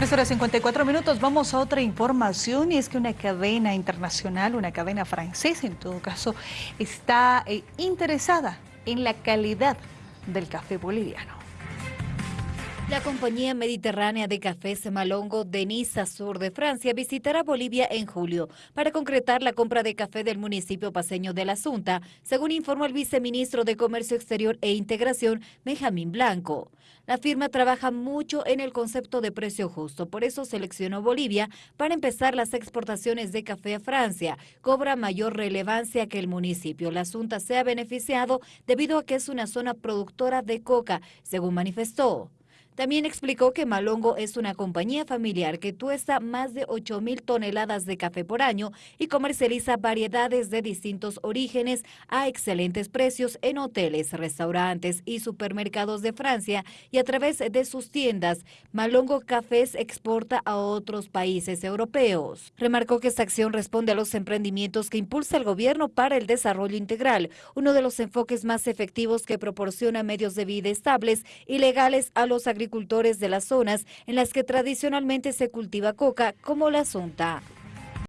3 horas 54 minutos, vamos a otra información y es que una cadena internacional, una cadena francesa en todo caso, está eh, interesada en la calidad del café boliviano. La compañía mediterránea de cafés Malongo de Niza, sur de Francia, visitará Bolivia en julio para concretar la compra de café del municipio paseño de la Asunta, según informó el viceministro de Comercio Exterior e Integración, Benjamín Blanco. La firma trabaja mucho en el concepto de precio justo, por eso seleccionó Bolivia para empezar las exportaciones de café a Francia. Cobra mayor relevancia que el municipio. La Asunta se ha beneficiado debido a que es una zona productora de coca, según manifestó. También explicó que Malongo es una compañía familiar que tuesta más de 8 mil toneladas de café por año y comercializa variedades de distintos orígenes a excelentes precios en hoteles, restaurantes y supermercados de Francia y a través de sus tiendas. Malongo Cafés exporta a otros países europeos. Remarcó que esta acción responde a los emprendimientos que impulsa el gobierno para el desarrollo integral, uno de los enfoques más efectivos que proporciona medios de vida estables y legales a los agricultores de las zonas en las que tradicionalmente se cultiva coca, como la Asunta.